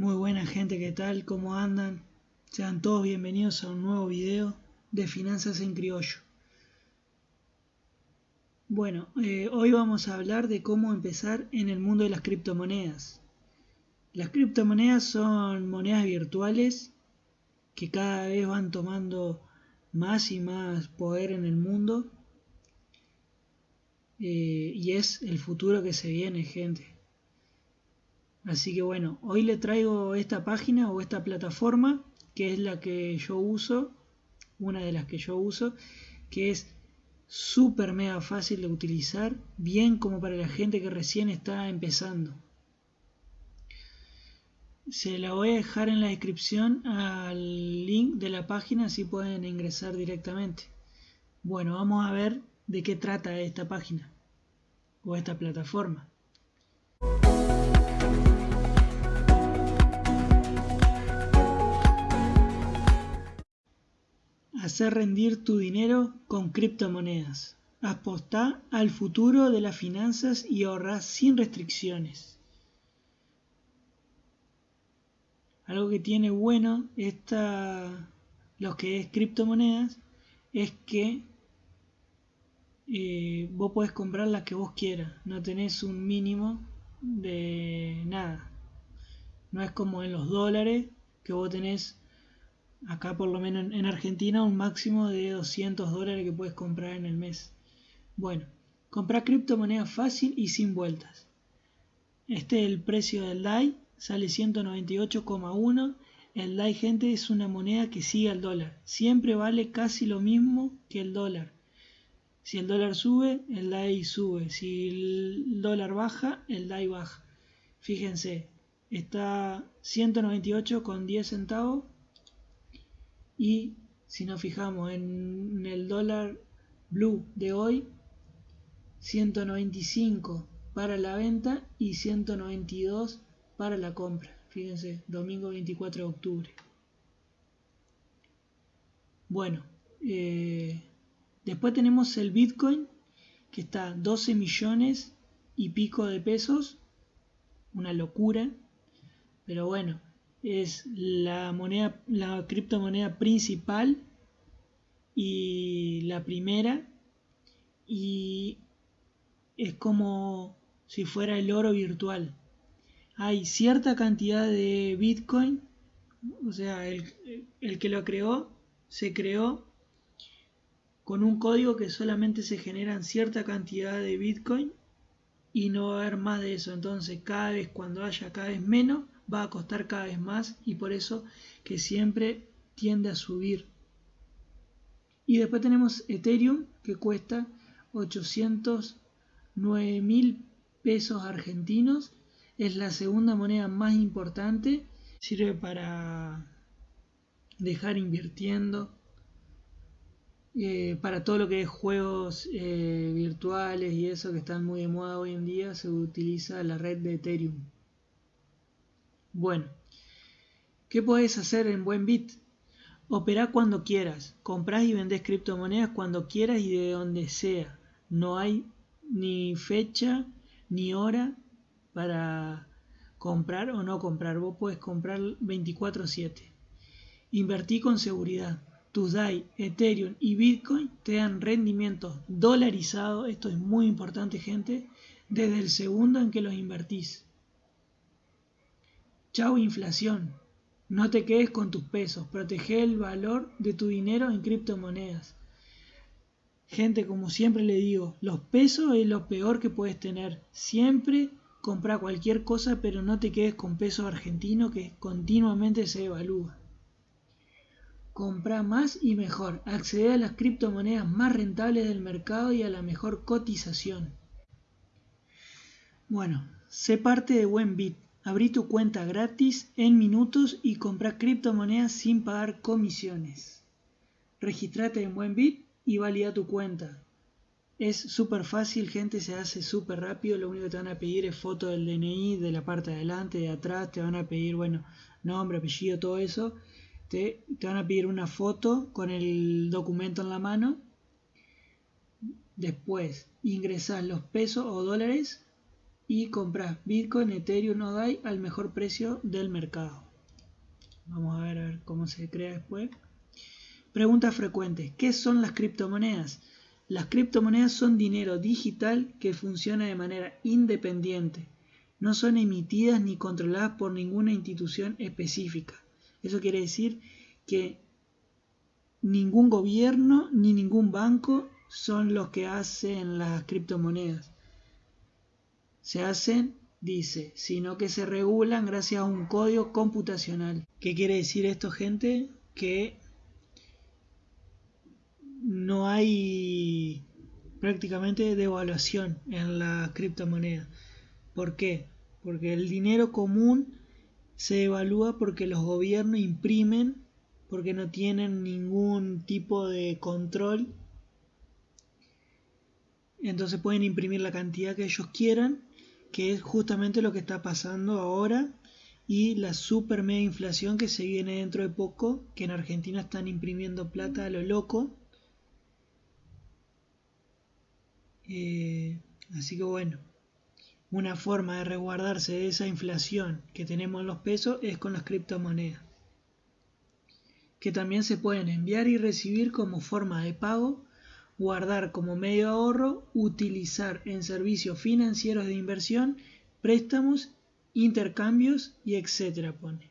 Muy buena gente, ¿qué tal? ¿Cómo andan? Sean todos bienvenidos a un nuevo video de Finanzas en Criollo. Bueno, eh, hoy vamos a hablar de cómo empezar en el mundo de las criptomonedas. Las criptomonedas son monedas virtuales que cada vez van tomando más y más poder en el mundo. Eh, y es el futuro que se viene, gente. Así que bueno, hoy le traigo esta página o esta plataforma, que es la que yo uso, una de las que yo uso, que es súper mega fácil de utilizar, bien como para la gente que recién está empezando. Se la voy a dejar en la descripción al link de la página, así pueden ingresar directamente. Bueno, vamos a ver de qué trata esta página o esta plataforma. Hacer rendir tu dinero con criptomonedas. Apostá al futuro de las finanzas y ahorrá sin restricciones. Algo que tiene bueno esta, lo que es criptomonedas es que eh, vos podés comprar las que vos quieras, no tenés un mínimo de nada. No es como en los dólares que vos tenés acá por lo menos en Argentina un máximo de 200 dólares que puedes comprar en el mes. Bueno, comprar criptomonedas fácil y sin vueltas. Este es el precio del DAI, sale 198,1. El DAI, gente, es una moneda que sigue al dólar. Siempre vale casi lo mismo que el dólar. Si el dólar sube, el DAI sube. Si el dólar baja, el DAI baja. Fíjense, está 198,10 centavos y si nos fijamos en el dólar blue de hoy 195 para la venta y 192 para la compra. Fíjense domingo 24 de octubre. Bueno eh, después tenemos el bitcoin que está 12 millones y pico de pesos. Una locura. Pero bueno es la moneda, la criptomoneda principal y la primera y es como si fuera el oro virtual. Hay cierta cantidad de Bitcoin, o sea, el, el que lo creó se creó con un código que solamente se generan cierta cantidad de Bitcoin y no va a haber más de eso. Entonces cada vez cuando haya cada vez menos, va a costar cada vez más y por eso que siempre tiende a subir. Y después tenemos Ethereum que cuesta 809 mil pesos argentinos. Es la segunda moneda más importante. Sirve para dejar invirtiendo. Eh, para todo lo que es juegos eh, virtuales y eso que están muy de moda hoy en día se utiliza la red de Ethereum. Bueno, ¿qué puedes hacer en Buenbit? Operá cuando quieras, comprás y vendés criptomonedas cuando quieras y de donde sea. No hay ni fecha ni hora para comprar o no comprar. Vos puedes comprar 24/7. Invertí con seguridad. Tus DAI, Ethereum y Bitcoin te dan rendimientos dolarizados. Esto es muy importante, gente. Desde el segundo en que los invertís. Chau inflación. No te quedes con tus pesos. Protege el valor de tu dinero en criptomonedas. Gente, como siempre le digo, los pesos es lo peor que puedes tener. Siempre compra cualquier cosa, pero no te quedes con pesos argentinos que continuamente se evalúa. Compra más y mejor. Accede a las criptomonedas más rentables del mercado y a la mejor cotización. Bueno, sé parte de Buenbit Abrí tu cuenta gratis en minutos y compra criptomonedas sin pagar comisiones. Registrate en Buenbit y valida tu cuenta. Es súper fácil, gente, se hace súper rápido. Lo único que te van a pedir es foto del DNI de la parte de adelante, de atrás. Te van a pedir, bueno, nombre, apellido, todo eso. Te, van a pedir una foto con el documento en la mano. Después ingresas los pesos o dólares y compras Bitcoin, Ethereum o DAI al mejor precio del mercado. Vamos a ver, a ver cómo se crea después. Preguntas frecuentes. ¿Qué son las criptomonedas? Las criptomonedas son dinero digital que funciona de manera independiente. No son emitidas ni controladas por ninguna institución específica. Eso quiere decir que ningún gobierno ni ningún banco son los que hacen las criptomonedas. Se hacen, dice, sino que se regulan gracias a un código computacional. ¿Qué quiere decir esto, gente? Que no hay prácticamente devaluación en la criptomoneda. ¿Por qué? Porque el dinero común se evalúa porque los gobiernos imprimen, porque no tienen ningún tipo de control. Entonces pueden imprimir la cantidad que ellos quieran, que es justamente lo que está pasando ahora y la super mega inflación que se viene dentro de poco, que en Argentina están imprimiendo plata a lo loco. Eh, así que bueno, una forma de resguardarse de esa inflación que tenemos en los pesos es con las criptomonedas, que también se pueden enviar y recibir como forma de pago, guardar como medio de ahorro, utilizar en servicios financieros de inversión, préstamos, intercambios y etcétera pone.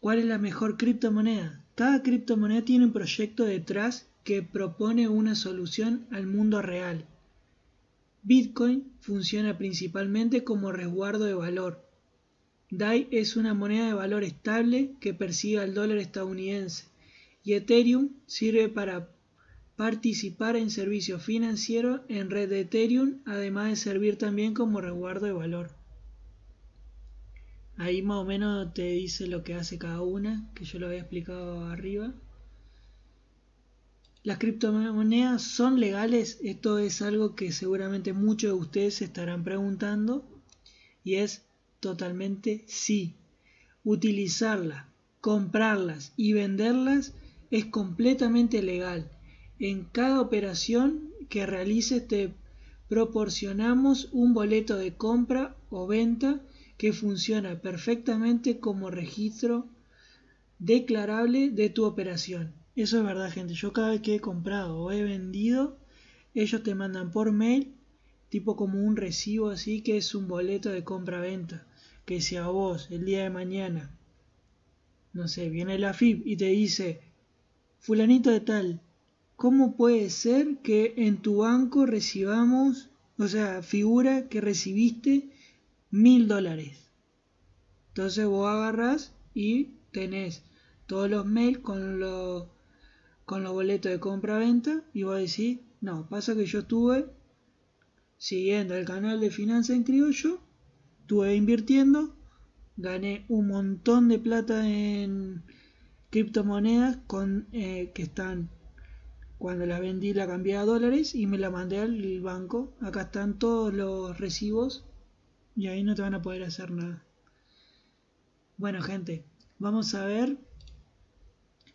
¿Cuál es la mejor criptomoneda? Cada criptomoneda tiene un proyecto detrás que propone una solución al mundo real Bitcoin funciona principalmente como resguardo de valor. DAI es una moneda de valor estable que persigue al dólar estadounidense y Ethereum sirve para participar en servicios financieros en red de Ethereum, además de servir también como resguardo de valor. Ahí más o menos te dice lo que hace cada una, que yo lo había explicado arriba. ¿Las criptomonedas son legales? Esto es algo que seguramente muchos de ustedes se estarán preguntando y es totalmente sí. Utilizarlas, comprarlas y venderlas es completamente legal. En cada operación que realices te proporcionamos un boleto de compra o venta que funciona perfectamente como registro declarable de tu operación. Eso es verdad, gente. Yo cada vez que he comprado o he vendido, ellos te mandan por mail, tipo como un recibo así, que es un boleto de compra-venta. Que si a vos el día de mañana, no sé, viene la FIP y te dice, fulanito de tal, ¿cómo puede ser que en tu banco recibamos, o sea, figura que recibiste mil dólares? Entonces vos agarras y tenés todos los mails con los con los boletos de compra-venta y voy a decir, no, pasa que yo estuve siguiendo el canal de Finanza en Criollo, estuve invirtiendo, gané un montón de plata en criptomonedas con, eh, que están, cuando las vendí la cambié a dólares y me la mandé al banco. Acá están todos los recibos y ahí no te van a poder hacer nada. Bueno gente, vamos a ver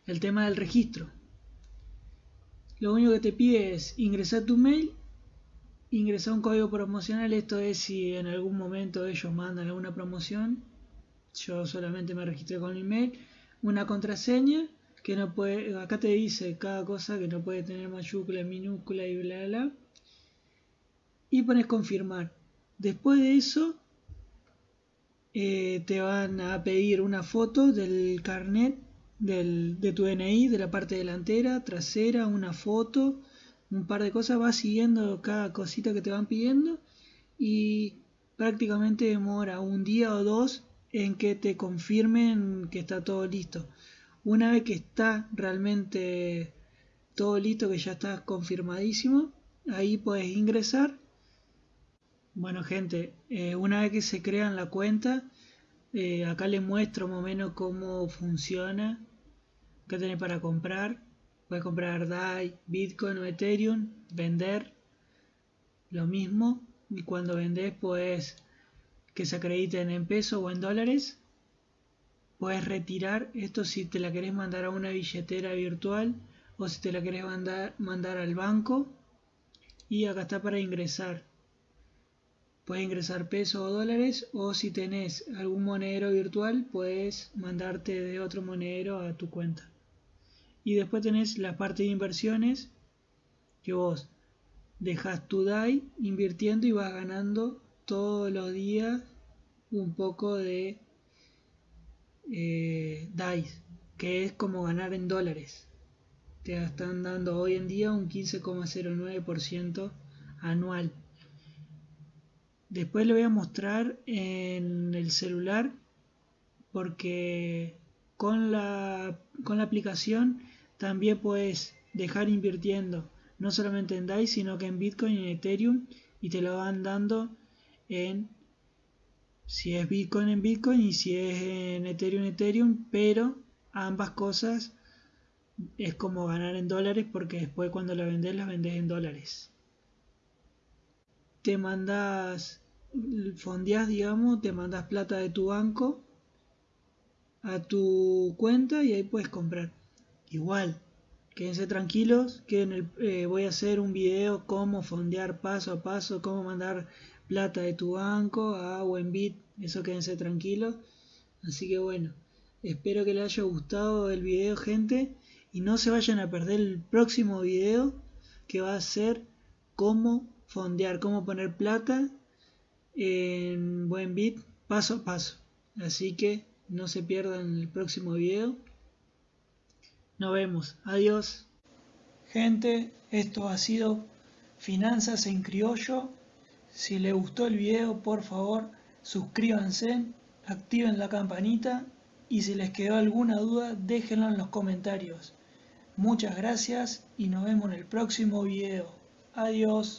el tema del registro. Lo único que te pide es ingresar tu mail, ingresar un código promocional. Esto es si en algún momento ellos mandan alguna promoción. Yo solamente me registré con mi mail. Una contraseña que no puede, acá te dice cada cosa que no puede tener mayúscula, minúscula y bla bla. Y pones confirmar. Después de eso eh, te van a pedir una foto del carnet de tu DNI, de la parte delantera, trasera, una foto, un par de cosas, vas siguiendo cada cosita que te van pidiendo y prácticamente demora un día o dos en que te confirmen que está todo listo. Una vez que está realmente todo listo, que ya está confirmadísimo, ahí puedes ingresar. Bueno gente, eh, una vez que se crean la cuenta, eh, acá les muestro más o menos cómo funciona ¿Qué tenés para comprar? Puedes comprar DAI, Bitcoin o Ethereum, vender lo mismo y cuando vendes puedes que se acrediten en pesos o en dólares. Puedes retirar esto si te la querés mandar a una billetera virtual o si te la querés mandar, mandar al banco. Y acá está para ingresar. puedes ingresar pesos o dólares o si tenés algún monedero virtual puedes mandarte de otro monedero a tu cuenta. Y después tenés la parte de inversiones que vos dejas tu DAI invirtiendo y vas ganando todos los días un poco de eh, DAI, que es como ganar en dólares. Te están dando hoy en día un 15,09% anual. Después le voy a mostrar en el celular porque con la, con la aplicación también puedes dejar invirtiendo no solamente en DAI sino que en Bitcoin y en Ethereum y te lo van dando en si es Bitcoin en Bitcoin y si es en Ethereum en Ethereum pero ambas cosas es como ganar en dólares porque después cuando la vendes las vendes en dólares te mandas, fondeas, digamos, te mandas plata de tu banco a tu cuenta y ahí puedes comprar. Igual, quédense tranquilos que en el, eh, voy a hacer un video cómo fondear paso a paso, cómo mandar plata de tu banco a Buenbit, eso quédense tranquilos. Así que bueno, espero que les haya gustado el video gente y no se vayan a perder el próximo video que va a ser cómo fondear, cómo poner plata en buen bit paso a paso. Así que no se pierdan el próximo video. Nos vemos. Adiós. Gente, esto ha sido Finanzas en Criollo. Si les gustó el video, por favor, suscríbanse, activen la campanita y si les quedó alguna duda, déjenlo en los comentarios. Muchas gracias y nos vemos en el próximo video. Adiós.